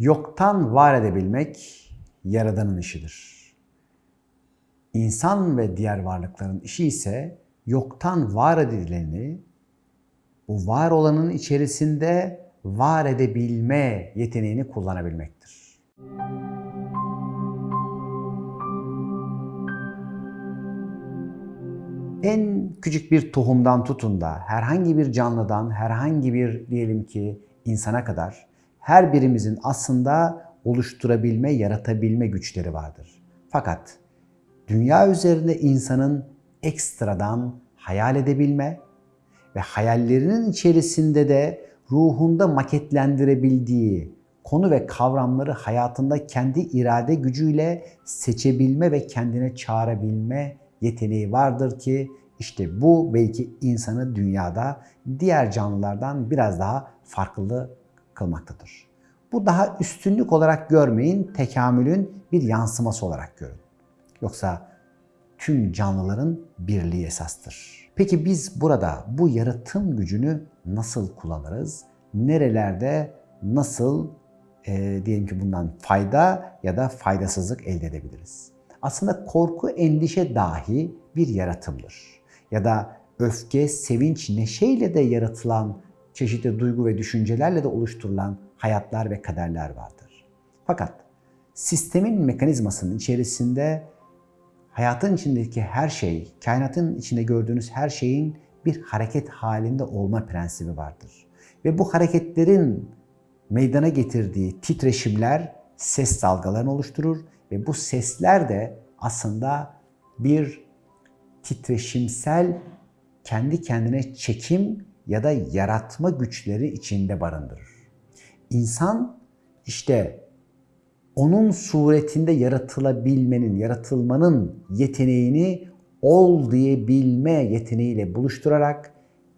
Yoktan var edebilmek Yaradan'ın işidir. İnsan ve diğer varlıkların işi ise yoktan var edileni, bu var olanın içerisinde var edebilme yeteneğini kullanabilmektir. En küçük bir tohumdan tutun da herhangi bir canlıdan, herhangi bir diyelim ki insana kadar her birimizin aslında oluşturabilme, yaratabilme güçleri vardır. Fakat dünya üzerinde insanın ekstradan hayal edebilme ve hayallerinin içerisinde de ruhunda maketlendirebildiği konu ve kavramları hayatında kendi irade gücüyle seçebilme ve kendine çağırabilme yeteneği vardır ki işte bu belki insanı dünyada diğer canlılardan biraz daha farklı kılmaktadır. Bu daha üstünlük olarak görmeyin, tekamülün bir yansıması olarak görün. Yoksa tüm canlıların birliği esastır. Peki biz burada bu yaratım gücünü nasıl kullanırız? Nerelerde nasıl e, diyelim ki bundan fayda ya da faydasızlık elde edebiliriz? Aslında korku, endişe dahi bir yaratımdır. Ya da öfke, sevinç, neşeyle de yaratılan çeşitli duygu ve düşüncelerle de oluşturulan hayatlar ve kaderler vardır. Fakat sistemin mekanizmasının içerisinde hayatın içindeki her şey, kainatın içinde gördüğünüz her şeyin bir hareket halinde olma prensibi vardır. Ve bu hareketlerin meydana getirdiği titreşimler ses dalgalarını oluşturur ve bu sesler de aslında bir titreşimsel kendi kendine çekim ya da yaratma güçleri içinde barındırır. İnsan işte onun suretinde yaratılabilmenin, yaratılmanın yeteneğini ol diyebilme yeteneğiyle buluşturarak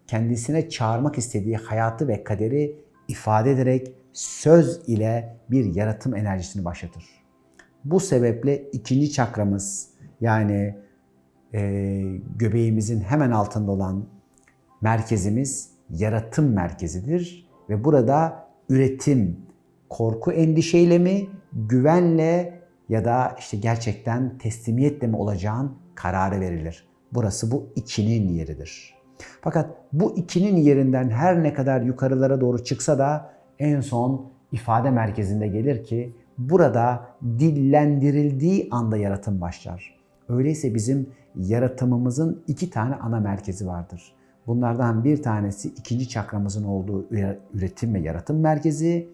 kendisine çağırmak istediği hayatı ve kaderi ifade ederek söz ile bir yaratım enerjisini başlatır. Bu sebeple ikinci çakramız yani e, göbeğimizin hemen altında olan merkezimiz yaratım merkezidir ve burada üretim, korku endişeyle mi, güvenle ya da işte gerçekten teslimiyetle mi olacağın kararı verilir. Burası bu ikinin yeridir. Fakat bu ikinin yerinden her ne kadar yukarılara doğru çıksa da en son ifade merkezinde gelir ki burada dillendirildiği anda yaratım başlar. Öyleyse bizim yaratımımızın iki tane ana merkezi vardır. Bunlardan bir tanesi ikinci çakramızın olduğu üretim ve yaratım merkezi.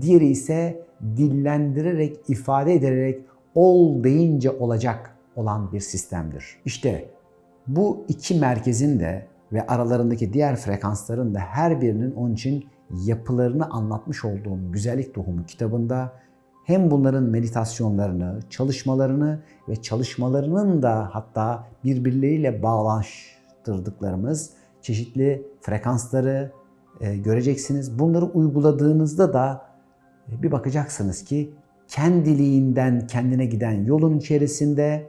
Diğeri ise dillendirerek, ifade ederek ol deyince olacak olan bir sistemdir. İşte bu iki merkezin de ve aralarındaki diğer frekansların da her birinin onun için yapılarını anlatmış olduğum Güzellik Tohumu kitabında hem bunların meditasyonlarını, çalışmalarını ve çalışmalarının da hatta birbirleriyle bağlaştırdıklarımız çeşitli frekansları e, göreceksiniz. Bunları uyguladığınızda da e, bir bakacaksınız ki kendiliğinden kendine giden yolun içerisinde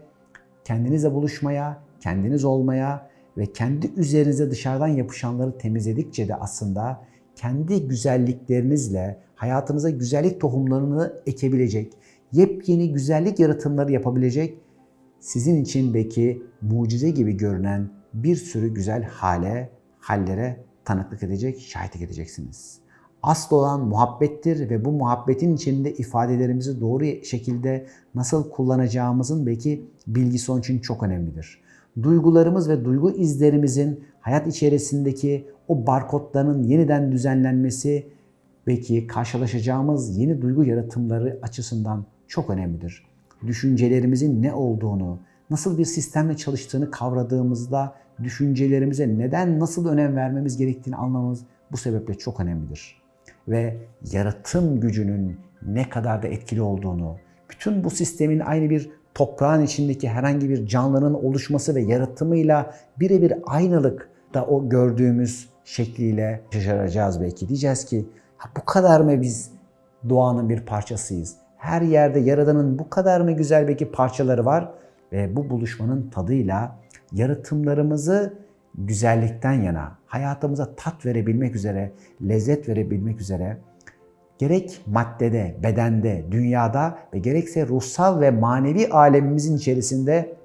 kendinizle buluşmaya, kendiniz olmaya ve kendi üzerinize dışarıdan yapışanları temizledikçe de aslında kendi güzelliklerinizle hayatınıza güzellik tohumlarını ekebilecek, yepyeni güzellik yaratımları yapabilecek, sizin için belki mucize gibi görünen bir sürü güzel hale, hallere tanıklık edecek, şahitlik edeceksiniz. Asıl olan muhabbettir ve bu muhabbetin içinde ifadelerimizi doğru şekilde nasıl kullanacağımızın belki bilgisi onun için çok önemlidir. Duygularımız ve duygu izlerimizin hayat içerisindeki o barkodların yeniden düzenlenmesi belki karşılaşacağımız yeni duygu yaratımları açısından çok önemlidir. Düşüncelerimizin ne olduğunu, nasıl bir sistemle çalıştığını kavradığımızda düşüncelerimize neden nasıl önem vermemiz gerektiğini anlamamız bu sebeple çok önemlidir. Ve yaratım gücünün ne kadar da etkili olduğunu, bütün bu sistemin aynı bir toprağın içindeki herhangi bir canlının oluşması ve yaratımıyla birebir aynılık da o gördüğümüz şekliyle şaşıracağız belki. Diyeceğiz ki bu kadar mı biz doğanın bir parçasıyız? Her yerde Yaradan'ın bu kadar mı güzel belki parçaları var? Ve bu buluşmanın tadıyla yaratımlarımızı güzellikten yana, hayatımıza tat verebilmek üzere, lezzet verebilmek üzere gerek maddede, bedende, dünyada ve gerekse ruhsal ve manevi alemimizin içerisinde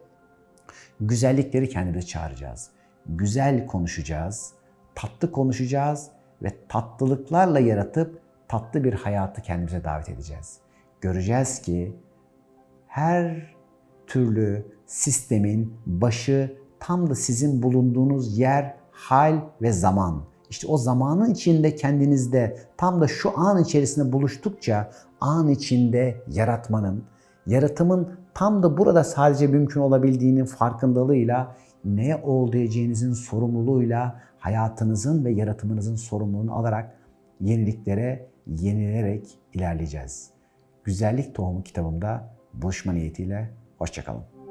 güzellikleri kendimize çağıracağız. Güzel konuşacağız, tatlı konuşacağız ve tatlılıklarla yaratıp tatlı bir hayatı kendimize davet edeceğiz. Göreceğiz ki her türlü sistemin başı tam da sizin bulunduğunuz yer, hal ve zaman. İşte o zamanın içinde kendinizde tam da şu an içerisinde buluştukça an içinde yaratmanın, yaratımın tam da burada sadece mümkün olabildiğinin farkındalığıyla ne ol diyeceğinizin sorumluluğuyla hayatınızın ve yaratımınızın sorumluluğunu alarak yeniliklere yenilerek ilerleyeceğiz. Güzellik Tohumu kitabımda buluşma niyetiyle hoşçakalın.